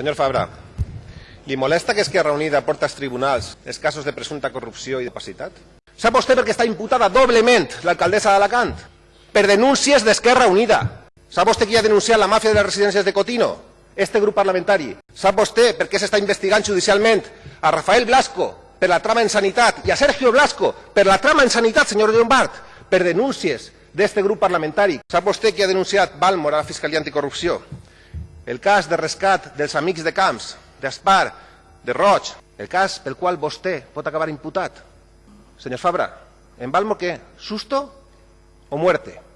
Senyor Fabra, li molesta que Esquerra Unida porta als tribunals els casos de presumpta corrupció i d'opacitat? Sap vostè per què està imputada doblement l'alcaldessa d'Alacant? Per denúncies d'Esquerra Unida. Sap vostè qui ha denunciat la màfia de les residències de Cotino? Este grup parlamentari. Sap vostè per què s'està investigant judicialment a Rafael Blasco per la trama en sanitat i a Sergio Blasco per la trama en sanitat, senyor Llombard, per denúncies d'este grup parlamentari? Sap vostè qui ha denunciat Balmor a la Fiscalia Anticorrupció? El cas de rescat dels amics de Camps, d'Aspar, de Roig, el cas pel qual vostè pot acabar imputat. Senyor Fabra, en Balmo què? ¿Susto o muerte?